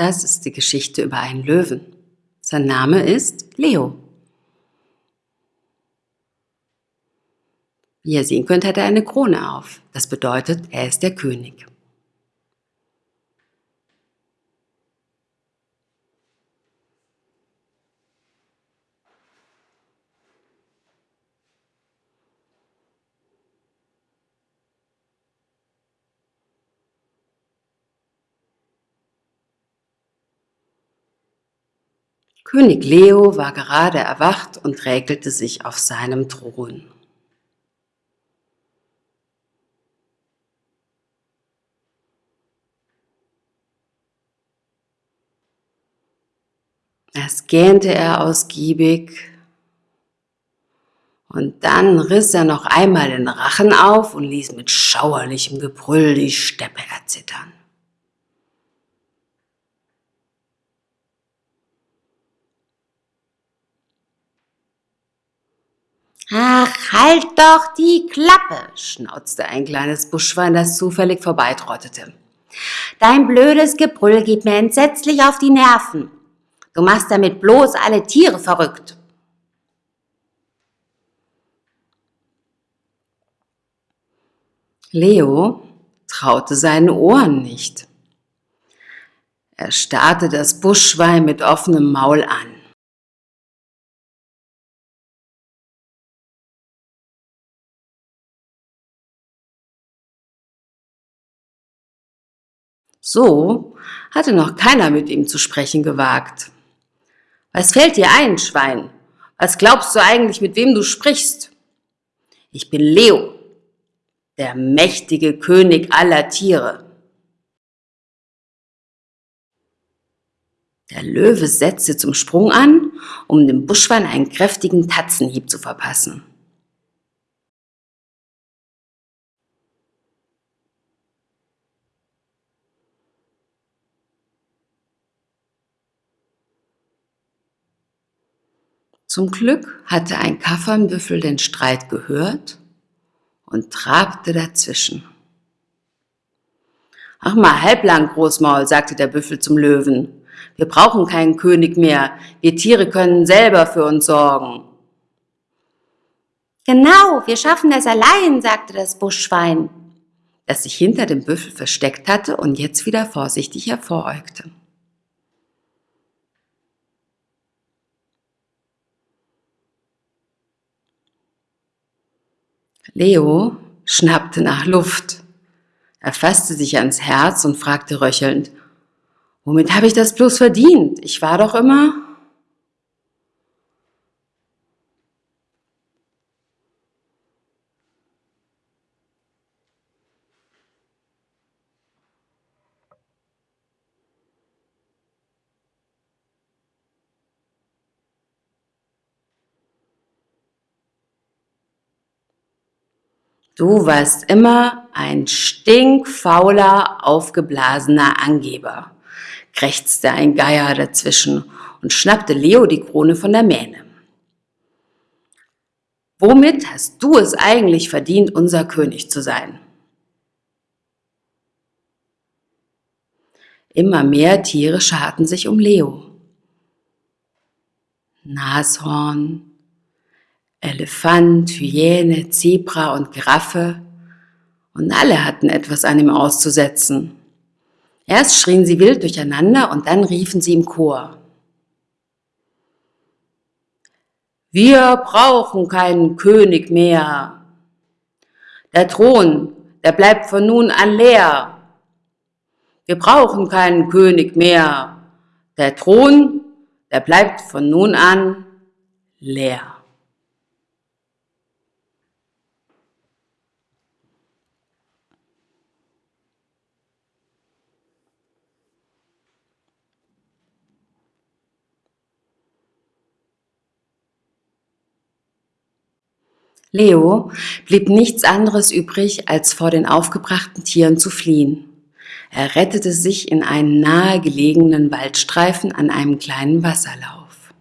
Das ist die Geschichte über einen Löwen. Sein Name ist Leo. Wie ihr sehen könnt, hat er eine Krone auf. Das bedeutet, er ist der König. König Leo war gerade erwacht und räkelte sich auf seinem Thron. Erst gähnte er ausgiebig und dann riss er noch einmal den Rachen auf und ließ mit schauerlichem Gebrüll die Steppe erzittern. Ach, halt doch die Klappe, schnauzte ein kleines Buschwein, das zufällig vorbeitrottete. Dein blödes Gebrüll geht mir entsetzlich auf die Nerven. Du machst damit bloß alle Tiere verrückt. Leo traute seinen Ohren nicht. Er starrte das Buschwein mit offenem Maul an. So hatte noch keiner mit ihm zu sprechen gewagt. Was fällt dir ein, Schwein? Was glaubst du eigentlich, mit wem du sprichst? Ich bin Leo, der mächtige König aller Tiere. Der Löwe setzte zum Sprung an, um dem Buschwein einen kräftigen Tatzenhieb zu verpassen. Zum Glück hatte ein Kaffernbüffel den Streit gehört und trabte dazwischen. Ach mal halblang, Großmaul, sagte der Büffel zum Löwen. Wir brauchen keinen König mehr. Wir Tiere können selber für uns sorgen. Genau, wir schaffen es allein, sagte das Buschschwein, das sich hinter dem Büffel versteckt hatte und jetzt wieder vorsichtig hervoräugte. Leo schnappte nach Luft. Er fasste sich ans Herz und fragte röchelnd, womit habe ich das bloß verdient? Ich war doch immer... Du warst immer ein stinkfauler, aufgeblasener Angeber, krächzte ein Geier dazwischen und schnappte Leo die Krone von der Mähne. Womit hast du es eigentlich verdient, unser König zu sein? Immer mehr Tiere scharten sich um Leo. Nashorn, Elefant, Hyäne, Zebra und Giraffe. Und alle hatten etwas an ihm auszusetzen. Erst schrien sie wild durcheinander und dann riefen sie im Chor. Wir brauchen keinen König mehr. Der Thron, der bleibt von nun an leer. Wir brauchen keinen König mehr. Der Thron, der bleibt von nun an leer. Leo blieb nichts anderes übrig, als vor den aufgebrachten Tieren zu fliehen. Er rettete sich in einen nahegelegenen Waldstreifen an einem kleinen Wasserlauf.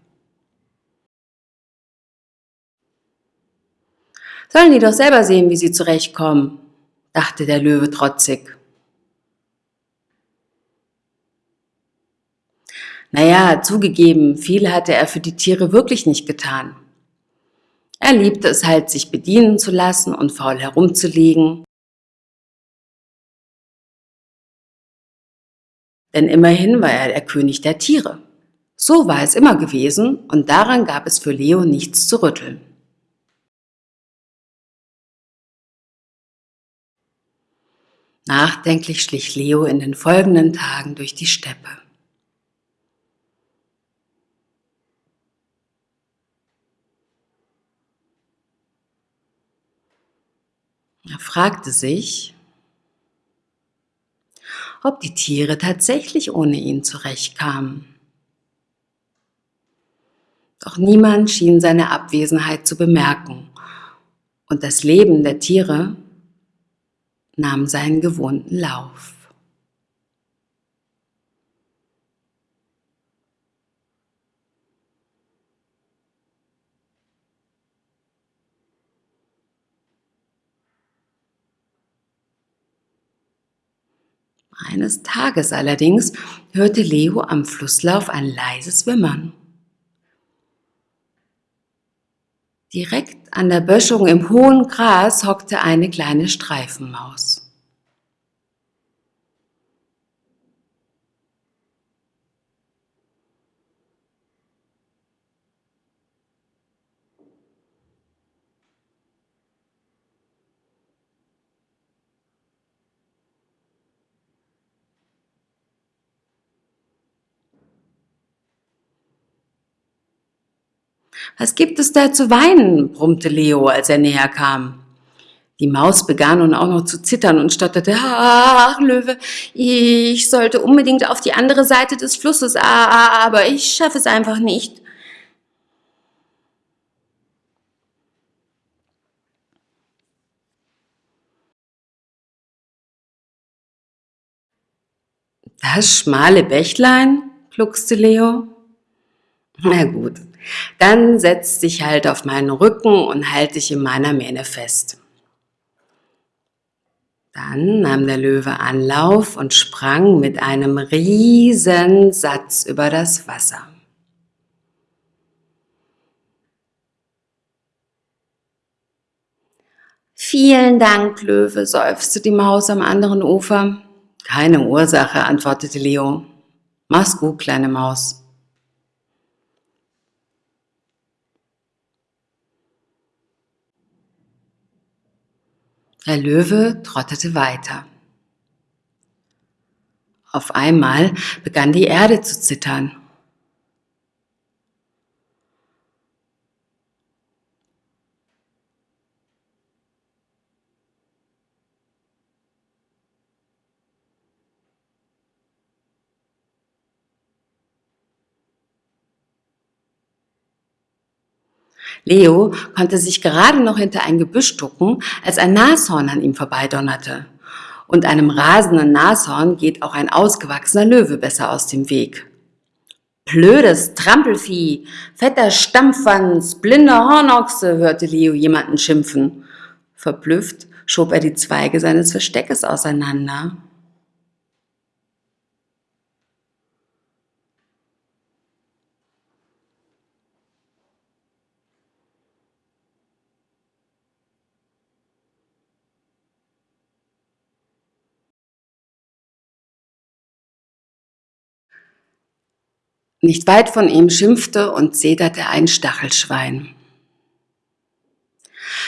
Sollen die doch selber sehen, wie sie zurechtkommen, dachte der Löwe trotzig. Naja, zugegeben, viel hatte er für die Tiere wirklich nicht getan. Er liebte es halt, sich bedienen zu lassen und faul herumzulegen. Denn immerhin war er der König der Tiere. So war es immer gewesen und daran gab es für Leo nichts zu rütteln. Nachdenklich schlich Leo in den folgenden Tagen durch die Steppe. Er fragte sich, ob die Tiere tatsächlich ohne ihn zurechtkamen. Doch niemand schien seine Abwesenheit zu bemerken und das Leben der Tiere nahm seinen gewohnten Lauf. Eines Tages allerdings hörte Leo am Flusslauf ein leises Wimmern. Direkt an der Böschung im hohen Gras hockte eine kleine Streifenmaus. Was gibt es da zu weinen? brummte Leo, als er näher kam. Die Maus begann nun auch noch zu zittern und stotterte, ach, Löwe, ich sollte unbedingt auf die andere Seite des Flusses, aber ich schaffe es einfach nicht. Das schmale Bächlein, gluckste Leo. Na gut, dann setz dich halt auf meinen Rücken und halt dich in meiner Mähne fest. Dann nahm der Löwe Anlauf und sprang mit einem riesen Satz über das Wasser. Vielen Dank, Löwe, seufzte die Maus am anderen Ufer. Keine Ursache, antwortete Leo. Mach's gut, kleine Maus. Der Löwe trottete weiter. Auf einmal begann die Erde zu zittern. Leo konnte sich gerade noch hinter ein Gebüsch ducken, als ein Nashorn an ihm vorbeidonnerte. Und einem rasenden Nashorn geht auch ein ausgewachsener Löwe besser aus dem Weg. Blödes Trampelvieh, fetter Stampfwanz, blinder Hornochse, hörte Leo jemanden schimpfen. Verblüfft schob er die Zweige seines Versteckes auseinander. Nicht weit von ihm schimpfte und zeterte ein Stachelschwein.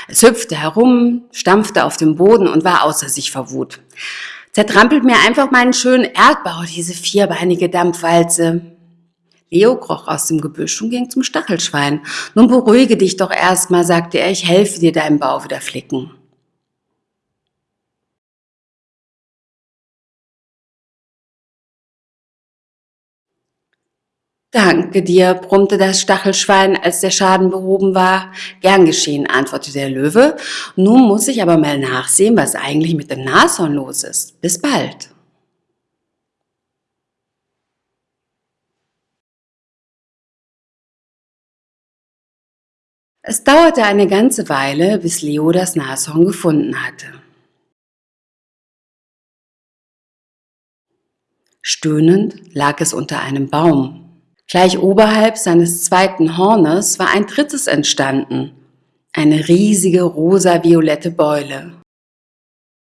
Es hüpfte herum, stampfte auf dem Boden und war außer sich vor Wut. Zertrampelt mir einfach meinen schönen Erdbau, diese vierbeinige Dampfwalze. Leo kroch aus dem Gebüsch und ging zum Stachelschwein. Nun beruhige dich doch erstmal, sagte er, ich helfe dir deinen Bau wieder flicken. Danke dir, brummte das Stachelschwein, als der Schaden behoben war. Gern geschehen, antwortete der Löwe. Nun muss ich aber mal nachsehen, was eigentlich mit dem Nashorn los ist. Bis bald. Es dauerte eine ganze Weile, bis Leo das Nashorn gefunden hatte. Stöhnend lag es unter einem Baum Gleich oberhalb seines zweiten Hornes war ein drittes entstanden, eine riesige rosa-violette Beule.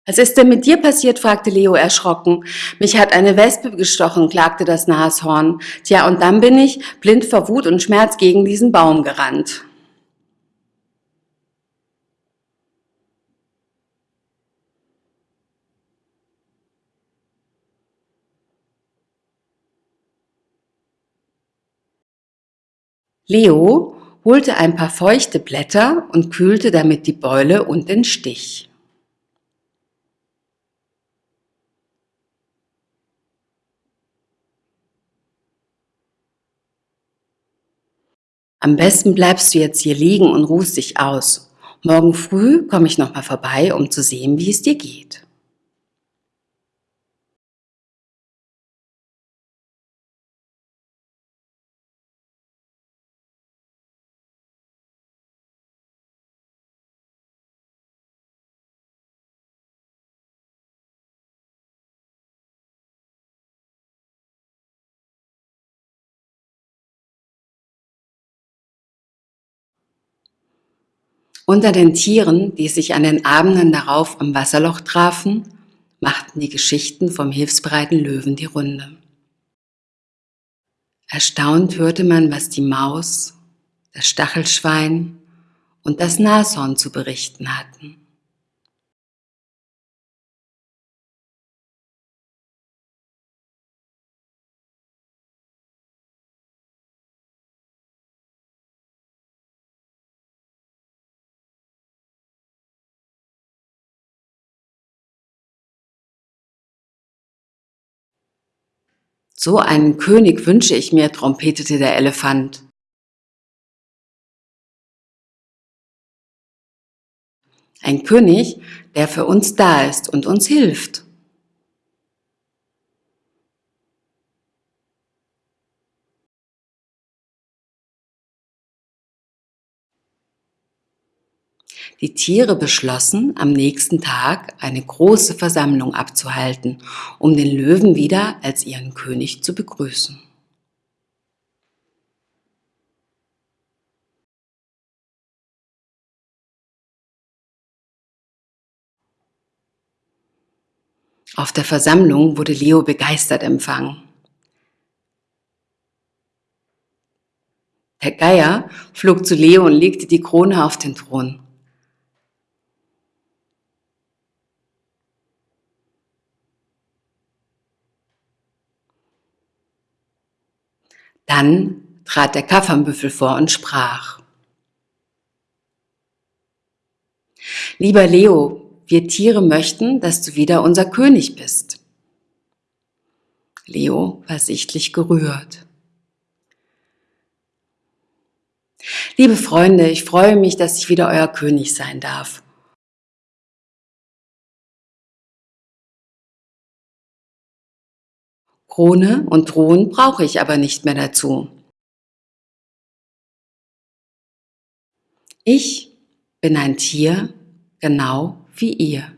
Was ist denn mit dir passiert? fragte Leo erschrocken. Mich hat eine Wespe gestochen, klagte das Nashorn. Tja, und dann bin ich, blind vor Wut und Schmerz, gegen diesen Baum gerannt. Leo holte ein paar feuchte Blätter und kühlte damit die Beule und den Stich. Am besten bleibst du jetzt hier liegen und ruhst dich aus. Morgen früh komme ich nochmal vorbei, um zu sehen, wie es dir geht. Unter den Tieren, die sich an den Abenden darauf am Wasserloch trafen, machten die Geschichten vom hilfsbereiten Löwen die Runde. Erstaunt hörte man, was die Maus, das Stachelschwein und das Nashorn zu berichten hatten. So einen König wünsche ich mir, trompetete der Elefant. Ein König, der für uns da ist und uns hilft. Die Tiere beschlossen, am nächsten Tag eine große Versammlung abzuhalten, um den Löwen wieder als ihren König zu begrüßen. Auf der Versammlung wurde Leo begeistert empfangen. Der Geier flog zu Leo und legte die Krone auf den Thron. Dann trat der Kaffernbüffel vor und sprach. Lieber Leo, wir Tiere möchten, dass du wieder unser König bist. Leo war sichtlich gerührt. Liebe Freunde, ich freue mich, dass ich wieder euer König sein darf. Krone und Thron brauche ich aber nicht mehr dazu. Ich bin ein Tier, genau wie ihr.